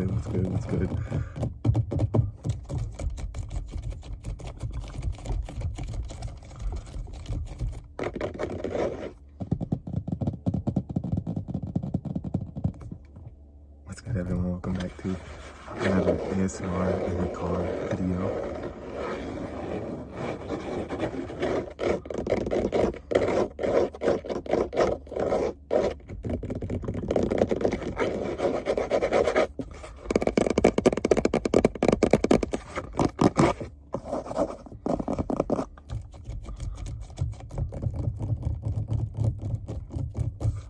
good? What's good? What's good? What's good, everyone? Welcome back to another ASMR in the car video.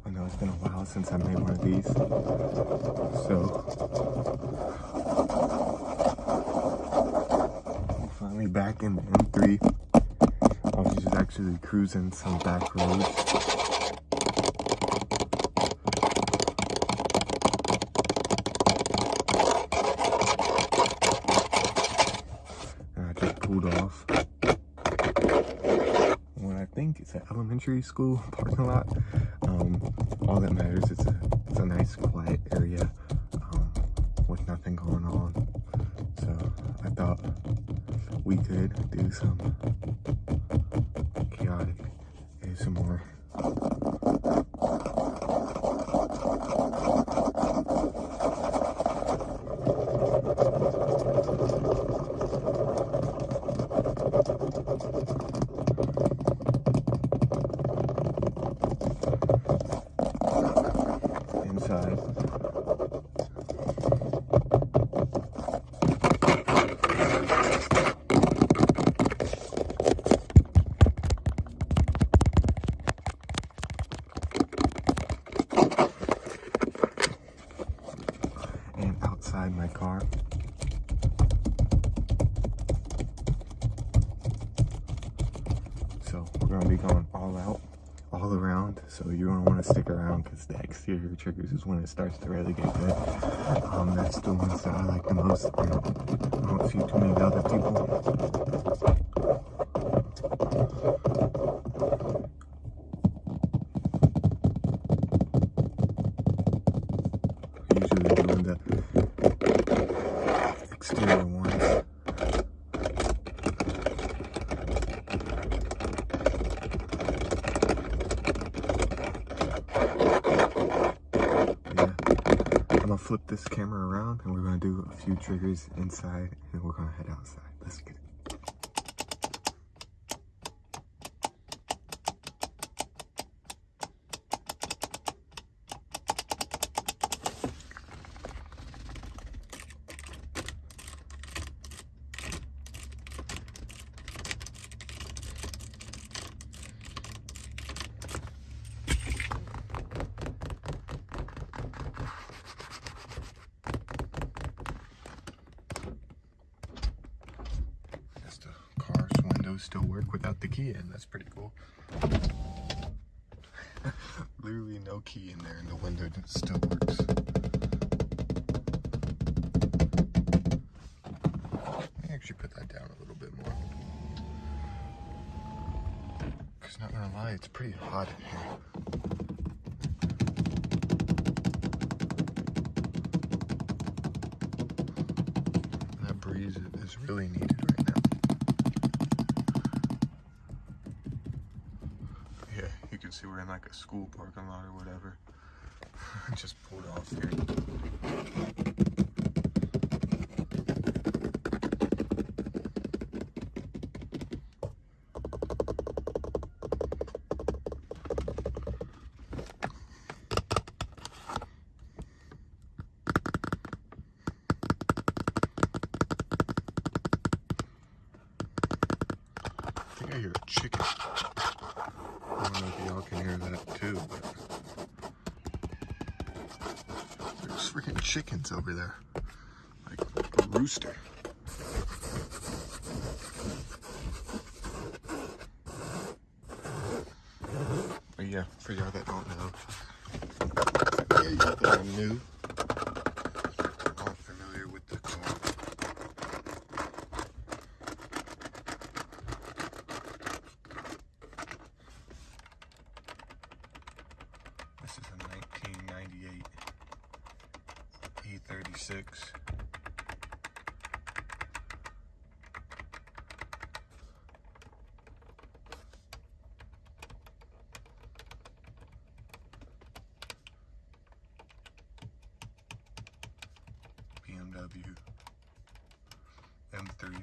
I know it's been a while since I made one of these. So finally back in the M3. I was just actually cruising some back roads. I just pulled off what I think is an elementary school parking lot. Um, all that matters is could do some chaotic ASMR. inside. And outside my car. So we're gonna be going all out, all around. So you're gonna wanna stick around because the exterior triggers is when it starts to really get good. Um, that's the ones that I like the most. I don't see too many other people. Usually doing the exterior ones. Yeah. I'm gonna flip this camera around and we're gonna a few triggers inside and we're gonna head outside. Let's get it. Guess the car's windows still work without the key in. That's pretty cool. Literally no key in there and the window still works. Let me actually put that down a little bit more. Cause not gonna lie, it's pretty hot in here. That breeze is really needed right now. Yeah, you can see we're in like a school parking lot or whatever. Just pulled off here. I think I hear a chicken. I don't know if y'all can hear that too, but there's freaking chickens over there. Like a rooster. But yeah, for y'all that don't know, yeah, that are new, aren't familiar with the car. This is a 1998 E36 36. BMW M3.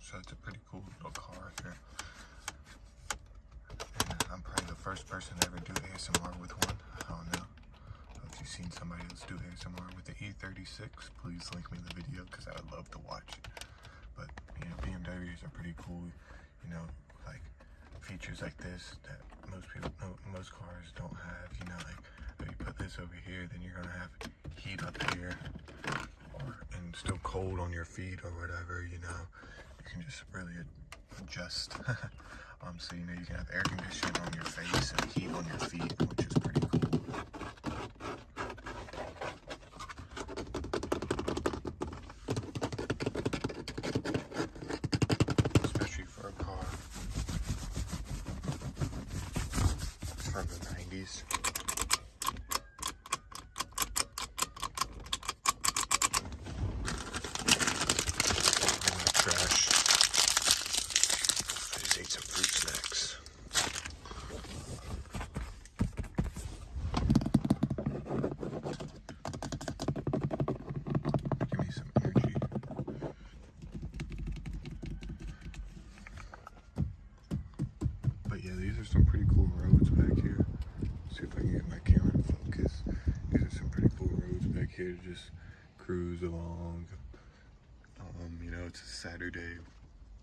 So it's a pretty cool little car right there. And I'm probably the first person to ever do ASMR with one. I don't know. If you've seen somebody else do ASMR with the E36, please link me the video because I would love to watch it. But, you know, BMWs are pretty cool. You know, like features like this that most people, no, most cars don't have. You know, like if you put this over here, then you're gonna have heat up here, or and still cold on your feet or whatever. You know, you can just really adjust. um, so you know you can have air conditioning on your face and heat on your feet, which is pretty cool. Especially for a car from the 90s. Trash. I just ate some fruit snacks. Give me some energy. But yeah, these are some pretty cool roads back here. See if I can get my camera to focus. These are some pretty cool roads back here to just cruise along. Um, you know, it's a Saturday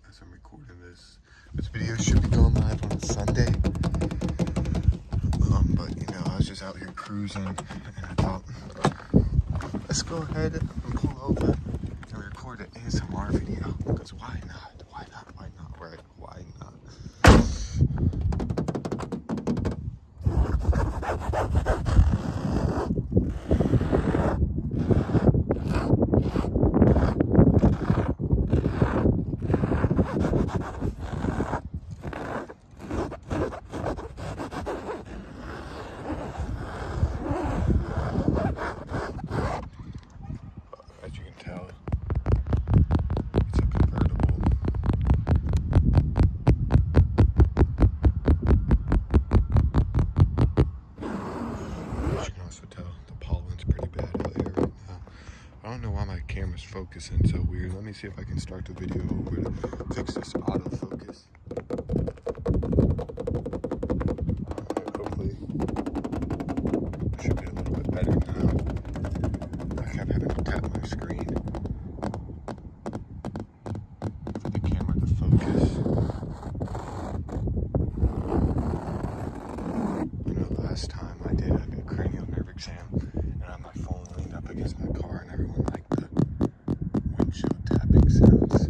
as I'm recording this. This video should be going live on Sunday. Um, but you know, I was just out here cruising and I thought, let's go ahead and pull over and record an ASMR video. Because? Why not? Why not? Right? Why not? As you can tell, it's a convertible. As you can also tell, the pollen's pretty bad out here right now. I don't know why my camera's focusing so weird. Let me see if I can start the video over to fix this autofocus. Hopefully, it should be a little bit better now. I kept having to tap my screen for the camera to focus. You know, last time I did a, a cranial nerve exam, and I had my phone leaned up against my car, and everyone liked the windshield tapping sounds.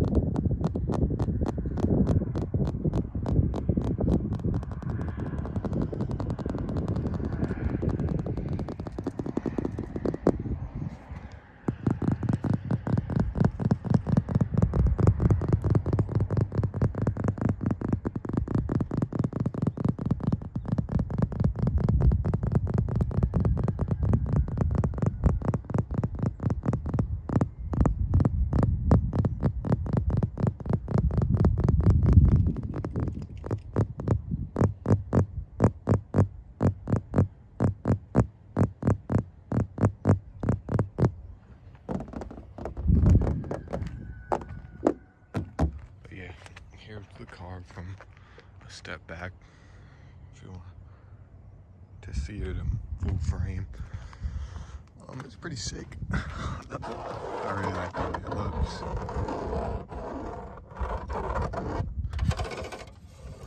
But yeah, here's the car from a step back. If you want to see it in full frame. Um, it's pretty sick. I really like the way it looks.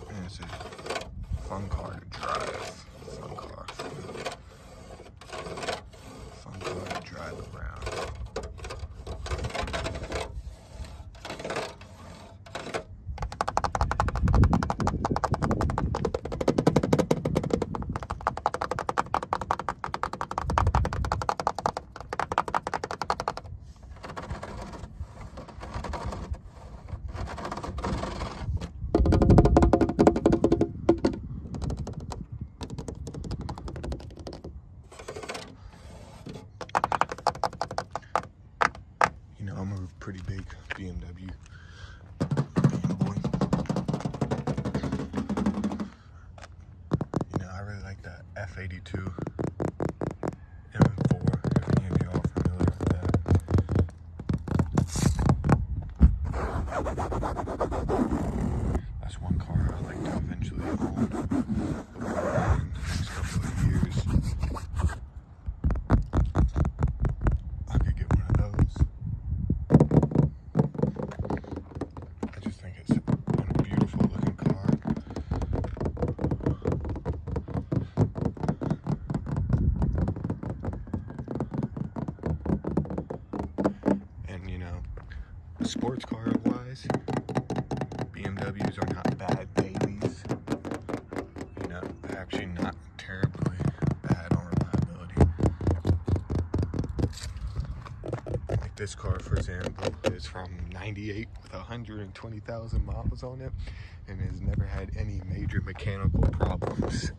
And it's a fun car to pretty big BMW. You know, I really like that F82 M4, if any of you are familiar with that. That's one car I'd like to eventually own in the next couple of years. I could get one of those. I just think it's a beautiful looking car. And you know, sports car wise, BMWs are not bad babies. You know, they're actually not terribly bad on reliability. Like this car, for example, is from 98 with 120,000 miles on it and has never had any major mechanical problems.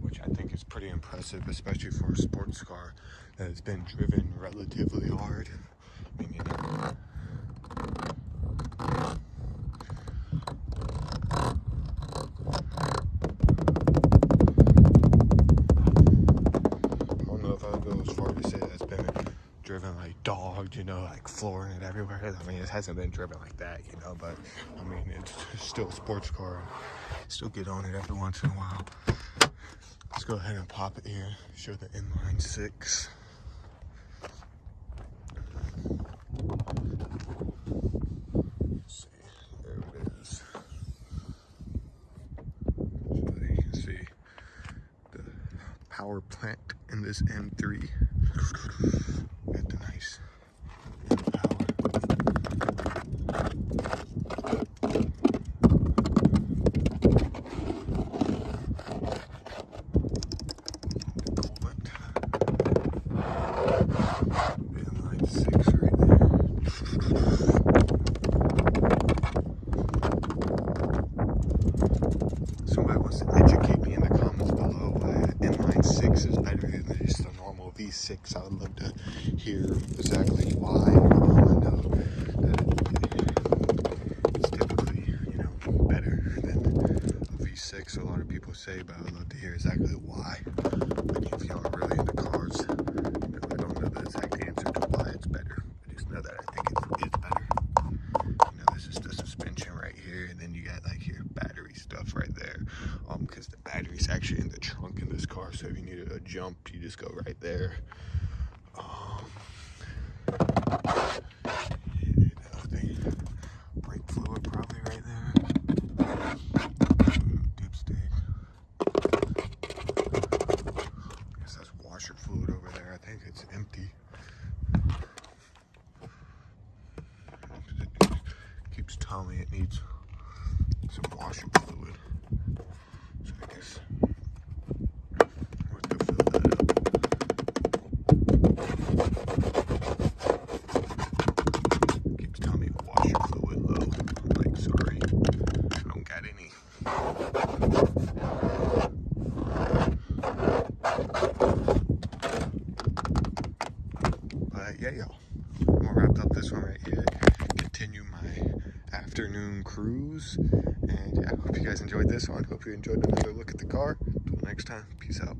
Which I think is pretty impressive, especially for a sports car that has been driven relatively hard. I mean, you know, flooring it everywhere. I mean, it hasn't been driven like that, you know, but I mean, it's still a sports car. Still get on it every once in a while. Let's go ahead and pop it here. Show the inline six. See, there it is. You can see the power plant in this M3. Got the nice M power. Coolant. Inline six right there. Somebody wants to educate me in the comments below why inline six is better than just a normal V6. I would love to hear exactly why. Um, I know that it's typically, you know, better than a V6. A lot of people say, but I would love to hear exactly why. Like if y'all are really into cars, you know, I don't know the exact answer to why it's better. I just know that I think it is better. You know, this is the suspension right here, and then you got like your battery stuff right there. Um, because the battery's actually in the trunk in this car, so if you need a jump, you just go right there. Um, you know, the brake fluid probably right there. Dipstick. Guess that's washer fluid over there. I think it's empty. keeps telling me it needs some washing fluid. So I guess we'll have to fill that up. Keeps telling me washer fluid low. I'm like, sorry, I don't got any. But yeah, y'all. I'm gonna wrap up this one right here. Continue my afternoon cruise. Yeah, I. Hope you enjoyed another look at the car. Until next time, peace out.